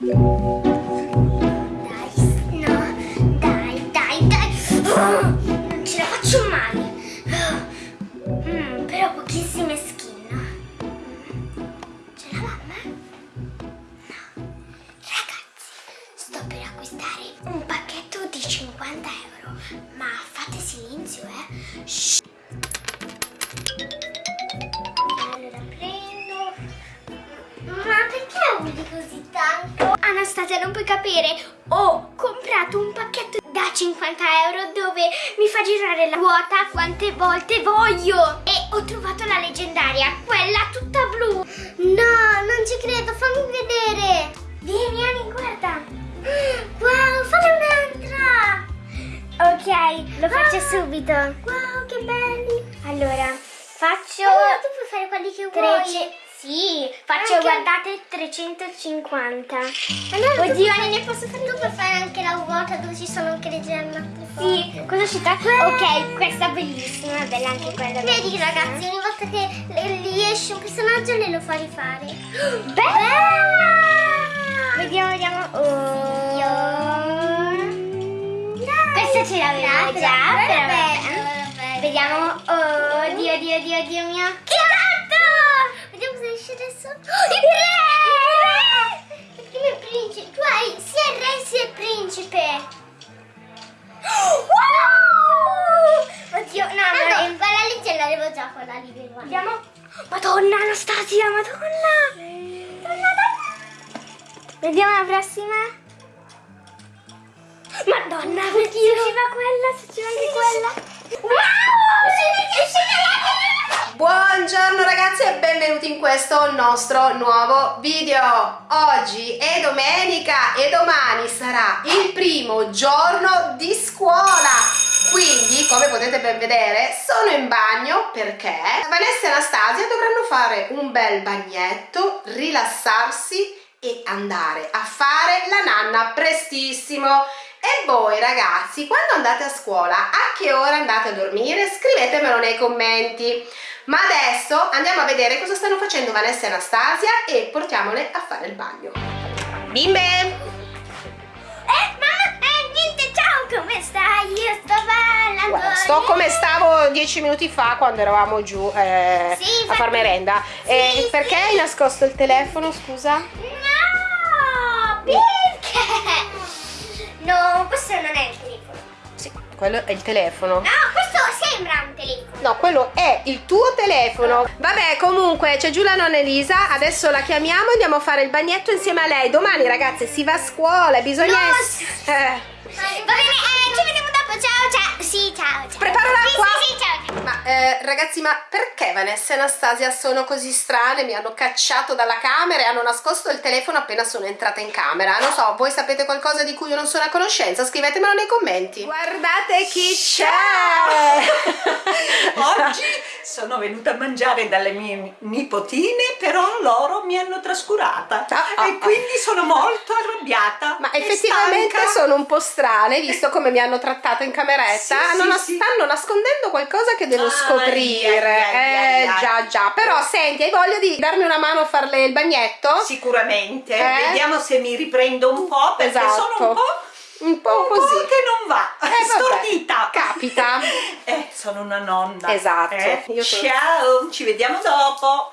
Dai, euro dove mi fa girare la ruota quante volte voglio. E ho trovato la leggendaria, quella tutta blu. No, non ci credo, fammi vedere. Vieni, Ani, guarda. Wow, fare un'altra. Ok, lo faccio Ah. subito. Wow, che belli. Allora, faccio... Allora, tu puoi fare quelli che vuoi. Sì, faccio Anche- guardate 350. Allora, Oddio, fare- ne posso fare Tu puoi fare anche la ruota dove ci sono anche le gemme. Sì, cosa ci sta? Ok, questa è bellissima, è bella anche quella. Vedi ragazzi, ogni volta che le- gli esce un personaggio le lo fa rifare. Bella! Vediamo, vediamo. Oh. Questa ce l'avevo già, però vabbè. Vediamo. Oh, Dio, Dio, Dio, Dio mio. Che! Esce adesso. Oh, il re! Il primo è principe. Tu hai sia il re sia il principe. Wow! Oddio, no, Ah, no, no, quella lì ce l'avevo già, quella lì del guarda. Vediamo. Madonna, Anastasia, madonna. Madonna, donna. Vediamo la prossima. Madonna, perché se ci va quella, se ci va anche quella. Wow! Buongiorno ragazzi e benvenuti in questo nostro nuovo video. Oggi è domenica e domani sarà il primo giorno di scuola. Quindi, come potete ben vedere, sono in bagno perché Vanessa e Anastasia dovranno fare un bel bagnetto, rilassarsi e andare a fare la nanna prestissimo. E voi ragazzi, quando andate a scuola, a che ora andate a dormire? Scrivetemelo nei commenti. Ma adesso andiamo a vedere cosa stanno facendo Vanessa e Anastasia e portiamole a fare il bagno. Bimbe! Eh, mamma, eh, niente, ciao, come stai? Io sto ballando. Guarda, sto come stavo dieci minuti fa quando eravamo giù eh, Sì, a far merenda. Sì, perché sì. hai nascosto il telefono, scusa? Perché? No, questo non è il telefono. Sì, quello è il telefono. No, questo sembra un telefono. No, quello è il tuo telefono. Vabbè, comunque c'è giù la nonna Elisa. Adesso la chiamiamo e andiamo a fare il bagnetto insieme a lei. Domani, ragazze, si va a scuola bisogna. No, eh, Va bene, eh, ci vediamo dopo. Ciao, ciao. Sì, ciao, ciao. Preparo l'acqua. Sì, sì, sì, ciao. ciao. Ma eh, ragazzi, ma perché Vanessa e Anastasia sono così strane? Mi hanno cacciato dalla camera e hanno nascosto il telefono appena sono entrata in camera. Non so, voi sapete qualcosa di cui io non sono a conoscenza? Scrivetemelo nei commenti. Guardate chi Oggi sono venuta a mangiare dalle mie nipotine, però loro mi hanno trascurata Ah, ah, e quindi sono molto arrabbiata. Ma effettivamente stanca. sono un po' strane, visto come mi hanno trattato in cameretta. Sì, Hanno sì, nas- sì. Stanno nascondendo qualcosa che devo Ai, scoprire. ai, ai, eh, ai. già, già. Però senti, hai voglia di darmi una mano a farle il bagnetto? Sicuramente, Eh? vediamo se mi riprendo un po' perché Esatto. sono un po', Un po' un po' così. che non va, Eh, stordita. capita. Eh, sono una nonna. Esatto, eh. io sono- Ciao, ci vediamo dopo.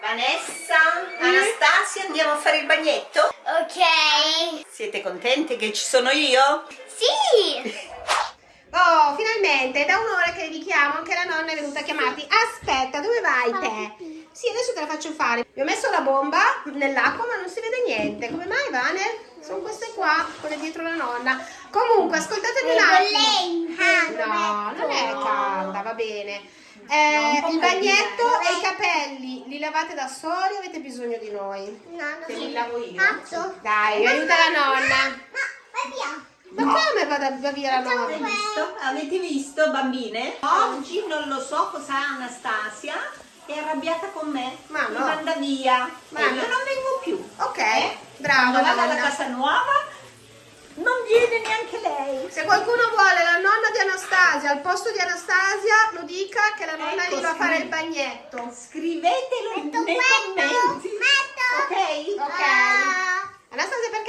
Vanessa, Anastasia, andiamo a fare il bagnetto? Ok. Siete contente che ci sono io? Sì. Oh, finalmente, da un'ora che vi chiamo, anche la nonna è venuta a chiamarti. Aspetta, dove vai te? Sì, adesso te la faccio fare. Vi ho messo la bomba nell'acqua, ma non si vede niente. Come mai, Vane? Sono queste qua, quelle dietro la nonna. Comunque, ascoltatemi un È attimo. No, non è calda, va bene. Eh, il bagnetto e i capelli li lavate da soli o avete bisogno di noi? No, no. li lavo io. Mazzo. Dai, aiuta la nonna. No, vai Ma come vada va via la nonna? Avete visto? Avete visto, bambine? Oggi non lo so cosa ha Anastasia. È arrabbiata con me. Ma Mi no. manda via. Ma e io no. non vengo più. Ok, Eh? brava Quando vado alla casa nuova non viene neanche lei. Se qualcuno vuole la nonna di Anastasia al posto di Anastasia, lo dica che la nonna Ecco, gli va a fare il bagnetto. Scrivetelo Metto nei questo. commenti. Metto. Ok? Ok. Ah.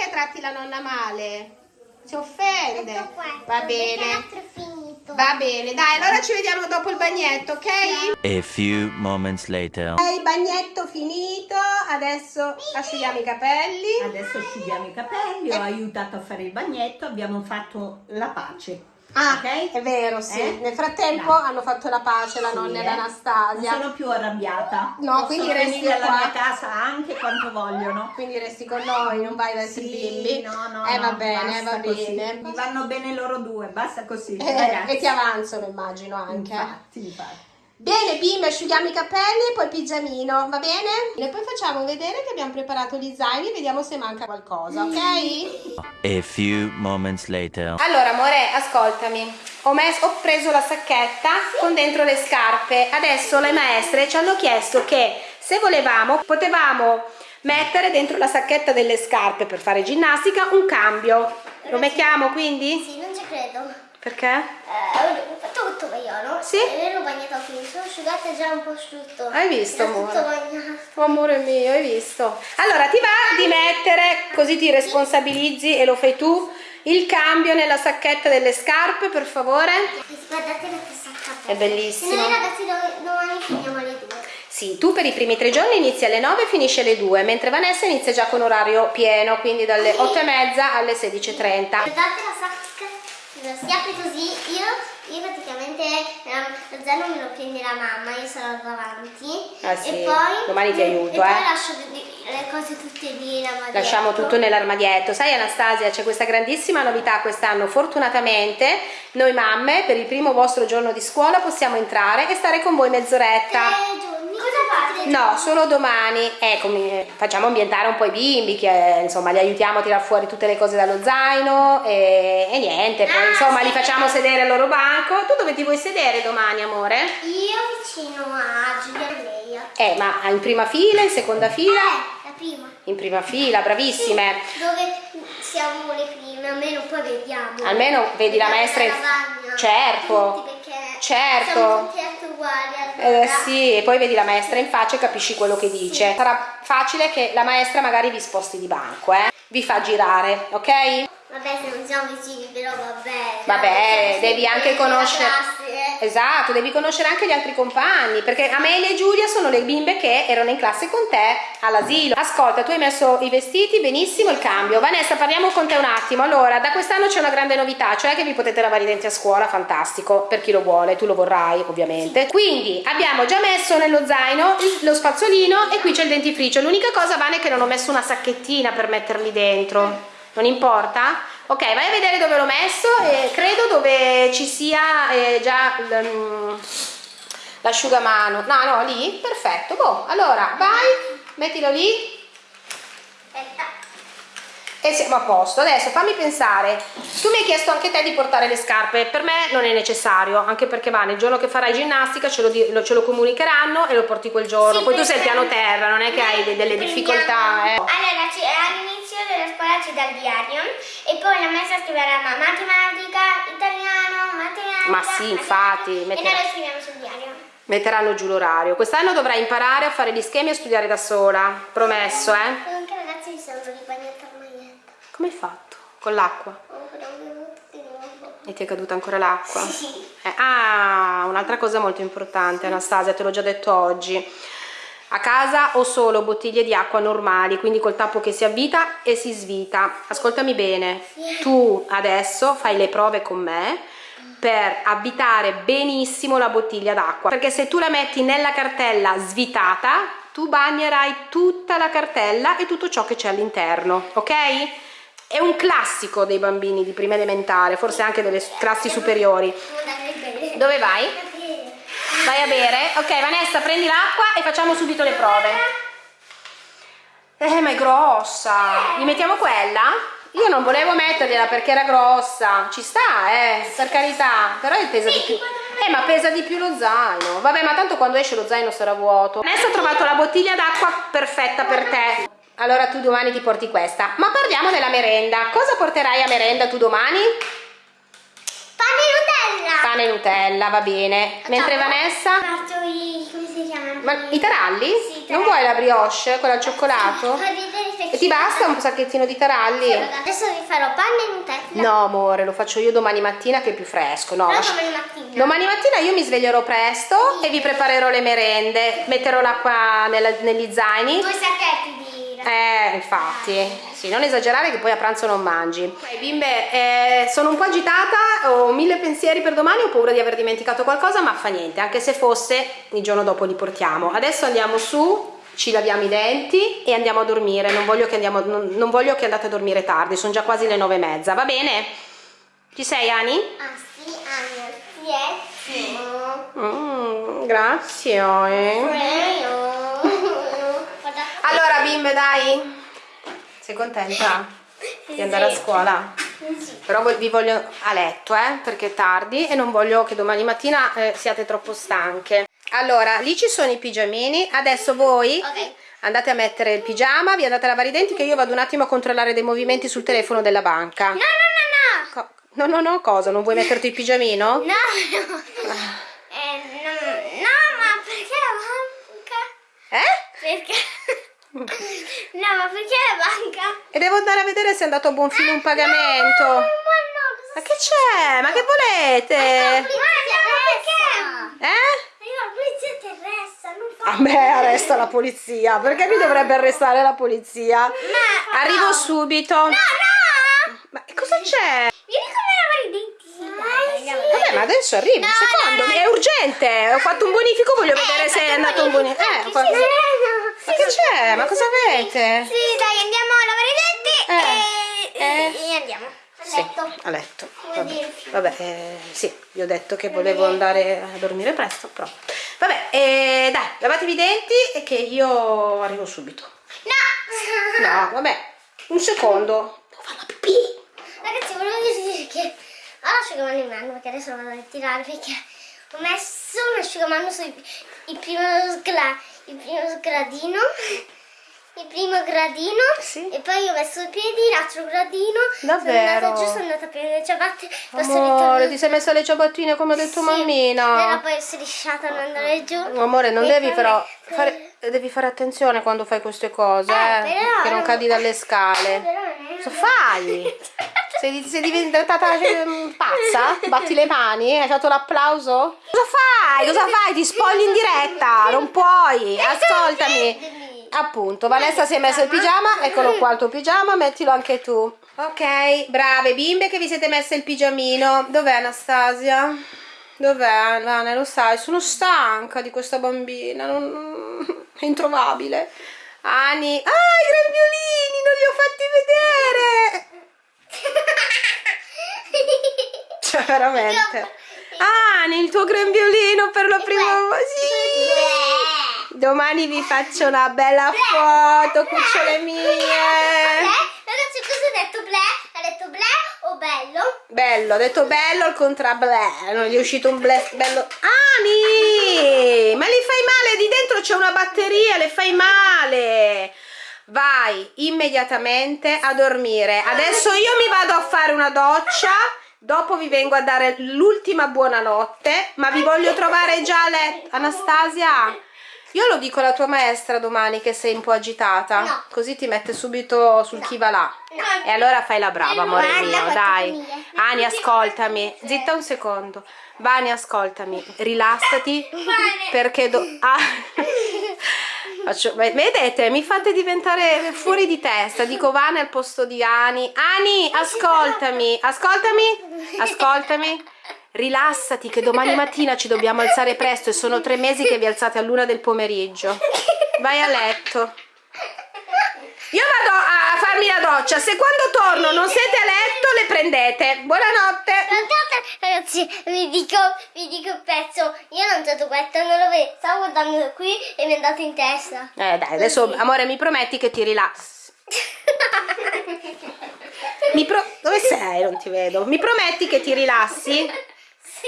tratti la nonna male. Si offende. Tutto qua. Va bene. finito. Va bene, dai, allora ci vediamo dopo il bagnetto, ok? A few moments later. Ok, il bagnetto finito, adesso asciughiamo i capelli. Adesso asciughiamo i capelli, ho aiutato a fare il bagnetto, abbiamo fatto la pace. Ah, ok? è vero, sì. Eh? Nel frattempo Dai. hanno fatto la pace la Sì, nonna e eh. l'Anastasia. Non sono più arrabbiata. No, Posso quindi resti venire alla qua. mia casa anche quanto vogliono. Quindi resti con noi, non vai verso i Sì, bimbi. no, no, eh, no, va bene, va così. bene. Mi vanno bene loro due, basta così. Eh, e ti avanzano, immagino anche. Infatti, infatti. Bene, bimbi, asciughiamo i capelli e poi il pigiamino, va bene? E poi facciamo vedere che abbiamo preparato gli zaini, vediamo se manca qualcosa, ok? A few moments later. Allora, amore, ascoltami. Ho, messo- ho preso la sacchetta con dentro le scarpe. Adesso le maestre ci hanno chiesto che se volevamo potevamo mettere dentro la sacchetta delle scarpe per fare ginnastica un cambio. Lo mettiamo quindi? Sì, non ci credo. Perché? Eh, vaiano. Sì? E l'ho bagnato qui. Sono asciugata già un po' asciutto. Hai visto, amore? tutto. Oh, amore mio, hai visto? Allora, ti va di mettere, così ti responsabilizzi e lo fai tu, il cambio nella sacchetta delle scarpe, per favore? Guardate la testa È bellissimo. Noi ragazzi do- domani finiamo alle due. Sì, tu per i primi tre giorni inizi alle 9 e finisci alle 2, mentre Vanessa inizia già con orario pieno, quindi dalle 8 e mezza alle 16.30. Guardate la sacca, si apre così, io, io praticamente ehm, lo zaino me lo prende la mamma, io sarò davanti. Ah, sì, E poi, domani ti aiuto, e poi eh. lascio di- le cose tutte lì. Lasciamo tutto nell'armadietto. Sai Anastasia, c'è questa grandissima novità quest'anno. Fortunatamente noi mamme per il primo vostro giorno di scuola possiamo entrare e stare con voi mezz'oretta. Cosa fate? No, solo domani. Ecco, mi- facciamo ambientare un po' i bimbi, che insomma li aiutiamo a tirar fuori tutte le cose dallo zaino e, e niente. Poi Ah, insomma sì. li facciamo sedere al loro banco. Tu dove ti vuoi sedere domani, amore? Io vicino a Giulia e Leia. Eh, ma in prima fila, in seconda fila? Eh, la prima. In prima fila, bravissime. Dove siamo le prime, almeno poi vediamo. Almeno vedi la maestra in- lavagna. Certo. Perché Certo. siamo tutti uguali. Eh allora. sì, e poi vedi la maestra in faccia e capisci quello che dice. Sarà facile che la maestra magari vi sposti di banco, eh? Vi fa girare, ok? Vabbè, se non siamo vicini, però vabbè. Vabbè, devi anche conoscere. Esatto, devi conoscere anche gli altri compagni, perché Amelia e Giulia sono le bimbe che erano in classe con te all'asilo. Ascolta, tu hai messo i vestiti, benissimo il cambio. Vanessa, parliamo con te un attimo. Allora, da quest'anno c'è una grande novità, cioè che vi potete lavare i denti a scuola, fantastico, per chi lo vuole, tu lo vorrai ovviamente. Quindi abbiamo già messo nello zaino lo spazzolino e qui c'è il dentifricio. L'unica cosa, Vane, è che non ho messo una sacchettina per metterli dentro. Non importa? Ok, vai a vedere dove l'ho messo e credo dove ci sia eh, già mm, l'asciugamano. No, no, lì? Perfetto. Boh, allora vai, mettilo lì Aspetta. E siamo a posto. Adesso fammi pensare. Tu mi hai chiesto anche te di portare le scarpe. Per me non è necessario, anche perché va, nel giorno che farai ginnastica ce lo, ce lo comunicheranno e lo porti quel giorno. Sì, Poi tu sei al perché- piano terra, non è che hai de- delle difficoltà, eh. Allora, all'inizio della scuola c'è dal diario e poi la maestra scriverà ma- matematica, italiano, matematica. Ma sì, infatti, matematica, metterà- E noi lo scriviamo sul diario. Metteranno giù l'orario. Quest'anno dovrai imparare a fare gli schemi e a studiare da sola. Promesso, eh? Anche ragazzi mi sembra di bagnata la maglietta. Come hai fatto? Con l'acqua? E ti è caduta ancora l'acqua? Sì. Eh, ah, un'altra cosa molto importante, Anastasia, te l'ho già detto oggi. A casa ho solo bottiglie di acqua normali, quindi col tappo che si avvita e si svita. Ascoltami bene, tu adesso fai le prove con me per avvitare benissimo la bottiglia d'acqua, perché se tu la metti nella cartella svitata, tu bagnerai tutta la cartella e tutto ciò che c'è all'interno, ok? È un classico dei bambini di prima elementare, forse anche delle classi superiori. Dove vai? Vai a bere? Ok, Vanessa, prendi l'acqua e facciamo subito le prove. Eh, ma è grossa. Gli mettiamo quella? Io non volevo mettergliela perché era grossa. Ci sta, eh, per carità. Però pesa di più. Eh, ma pesa di più lo zaino. Vabbè, ma tanto quando esce lo zaino sarà vuoto. Vanessa ha trovato la bottiglia d'acqua perfetta per te. Allora tu domani ti porti questa. Ma parliamo della merenda. Cosa porterai a merenda tu domani? Pane e Nutella. Pane e Nutella, va bene. Mentre Facciamo? Vanessa... Faccio i... come si chiamano? Ma i taralli? Sì, i Non taralli. vuoi la brioche, quella al cioccolato? Niente. E ti basta un sacchettino di taralli? Adesso vi farò panna e Nutella. No amore, lo faccio io domani mattina che è più fresco. No, lascia- domani mattina. Domani mattina io mi sveglierò presto e vi preparerò le merende. Metterò l'acqua negli zaini. Due sacchetti. Eh, infatti, sì, non esagerare che poi a pranzo non mangi. Ok, bimbe, eh, sono un po' agitata, ho mille pensieri per domani, ho paura di aver dimenticato qualcosa, ma fa niente, anche se fosse, il giorno dopo li portiamo. Adesso andiamo su, ci laviamo i denti e andiamo a dormire. Non voglio che, andiamo, non, non voglio che andate a dormire tardi, sono già quasi le nove e mezza, va bene? Ci sei, Ani? Ah sì, ah, sì, Mm, grazie. eh. Bimbe, dai. Sei contenta di andare a scuola? Però voi- vi voglio a letto, eh, perché è tardi e non voglio che domani mattina eh, siate troppo stanche. Allora, lì ci sono i pigiamini. Adesso voi Ok. andate a mettere il pigiama, vi andate a lavare i denti che io vado un attimo a controllare dei movimenti sul telefono della banca. No, no, no, Co- No, no, no, cosa? Non vuoi metterti il pigiamino? no. No, no. Eh, no, no, ma perché la banca? Eh? Perché? No, ma perché la banca? E devo andare a vedere se è andato a buon fine un pagamento. Ma no, Ma che c'è? Ma che volete? Ma no, perché? Eh? Io la polizia terrestre, non fa... A me arresta la polizia. Perché mi dovrebbe arrestare la polizia? Ma- Arrivo no. subito. No, no! Ma cosa c'è? Vieni con me a lavare i denti. Vabbè, ma adesso arrivo. un No, secondo, no, no. è urgente. Ho fatto un bonifico, voglio vedere se è andato un bonifico. Eh, ho fatto- Ma che c'è? Ma cosa avete? Sì, dai, andiamo a lavare i denti Eh, e, eh. e andiamo a Sì, letto. a letto. Vabbè, vabbè eh, sì, vi ho detto che volevo andare a dormire presto, però. Vabbè, eh, dai, lavatevi i denti e che io arrivo subito. No! No, vabbè, un secondo. Devo fare la pipì. Ragazzi, volevo dire che ho l'asciugamano in mano perché adesso lo vado a ritirare perché ho messo un asciugamano sul il primo, il primo sgradino. Il primo gradino Sì. e poi ho messo i piedi, l'altro gradino. Davvero? Sono andata giù, sono andata a prendere le ciabatte. Amore, ti sei messa le ciabattine come ha detto Sì, mammina. Però poi sono strisciata a non andare giù. Amore, non devi però fare, devi fare attenzione quando fai queste cose, Eh, eh, però- che non cadi dalle scale. Però non è- Cosa fai? Sei, sei diventata eh, pazza? Batti le mani? Hai fatto l'applauso? Cosa fai? Cosa fai? Ti spogli in diretta? Non puoi. Ascoltami. Appunto, Vanessa si è messa il pigiama. Eccolo qua il tuo pigiama, mettilo anche tu. Ok, brave bimbe che vi siete messe il pigiamino. Dov'è Anastasia? Dov'è? Vane, lo sai, sono stanca di questa bambina. Non... È introvabile. Ani. Ah, i grembiulini, non li ho fatti vedere. Cioè, veramente. Ani, il tuo grembiolino per la prima volta. Sì. Domani vi faccio una bella foto, cucciole mie. Ragazzi, cosa ha detto ble? Ha detto ble o bello? Bello, ho detto bello al contrario, bleh, non gli è uscito un bleh bello. Ani! Ma li fai male, di dentro c'è una batteria, le fai male. Vai immediatamente a dormire. Adesso io mi vado a fare una doccia, dopo vi vengo a dare l'ultima buonanotte, ma vi voglio trovare già a letto. Anastasia, io lo dico alla tua maestra domani che sei un po' agitata, No. così ti mette subito sul chi va là. No. E allora fai la brava, amore mio, dai. Ani, ascoltami. Zitta un secondo. Vani, ascoltami. Rilassati. Perché do... Ah. Faccio- Vedete, mi fate diventare fuori di testa. Dico Vane al posto di Ani. Ani, ascoltami. Ascoltami. Ascoltami. Rilassati che domani mattina ci dobbiamo alzare presto e sono tre mesi che vi alzate a luna del pomeriggio. Vai a letto. Io vado a farmi la doccia. Se quando torno non siete a letto, le prendete. Buonanotte. Ragazzi, vi dico, vi dico il pezzo. Io non ho questo, non lo vedo. Stavo guardando da qui e mi è andato in testa. Eh dai, adesso amore mi prometti che ti rilassi. Mi pro... Dove sei? Non ti vedo. Mi prometti che ti rilassi? sì.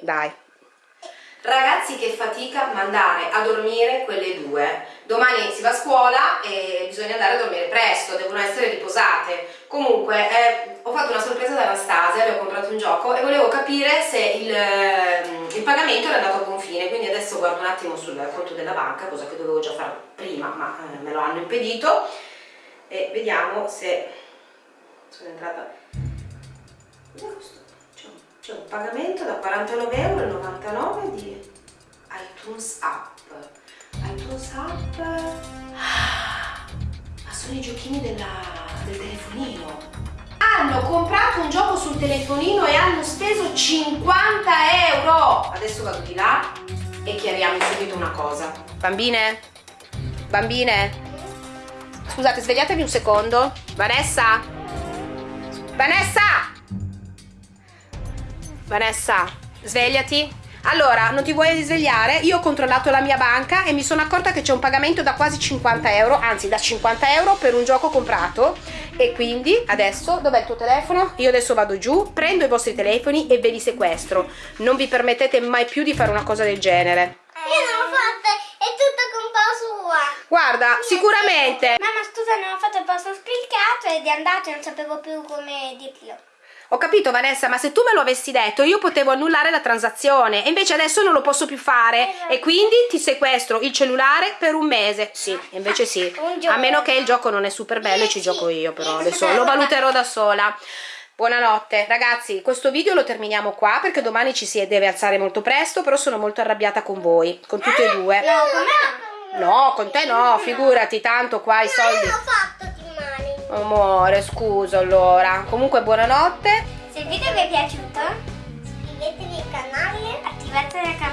Dai. Ragazzi che fatica mandare a dormire quelle due. Domani si va a scuola e bisogna andare a dormire presto, devono essere riposate. Comunque eh, ho fatto una sorpresa ad Anastasia, le ho comprato un gioco e volevo capire se il, ehm, il pagamento era andato a buon fine, quindi adesso guardo un attimo sul conto della banca, cosa che dovevo già fare prima, ma eh, me lo hanno impedito. e vediamo se sono entrata. C'è un, pagamento da 49,99 euro di iTunes App. iTunes App Ah, ma sono i giochini della- del telefonino. Hanno comprato un gioco sul telefonino e hanno speso 50 euro. Adesso vado di là e chiariamo subito una cosa. Bambine? Bambine? Scusate svegliatevi un secondo. Vanessa Vanessa Vanessa svegliati allora, non ti vuoi risvegliare? Io ho controllato la mia banca e mi sono accorta che c'è un pagamento da quasi 50 euro, anzi da 50 euro per un gioco comprato e quindi adesso, dov'è il tuo telefono? Io adesso vado giù, prendo i vostri telefoni e ve li sequestro. Non vi permettete mai più di fare una cosa del genere. Io non l'ho fatta, è tutta Guarda, sicuramente Mamma scusa non ho fatto il posto spiccato ed è andato e non sapevo più come dirlo. Ho capito Vanessa, ma se tu me lo avessi detto io potevo annullare la transazione e invece adesso non lo posso più fare e quindi ti sequestro il cellulare per un mese. Sì, invece sì. A meno che il gioco non è super bello e ci gioco io però adesso lo valuterò da sola. Buonanotte ragazzi, questo video lo terminiamo qua perché domani ci si deve alzare molto presto, però sono molto arrabbiata con voi, con tutte e due. No, con me No, con te no, figurati, tanto qua i soldi. Io l'ho fatto di mani. Amore, scusa allora. Comunque buonanotte. Se il video vi è piaciuto, Iscrivetevi al canale. attivate la campanella.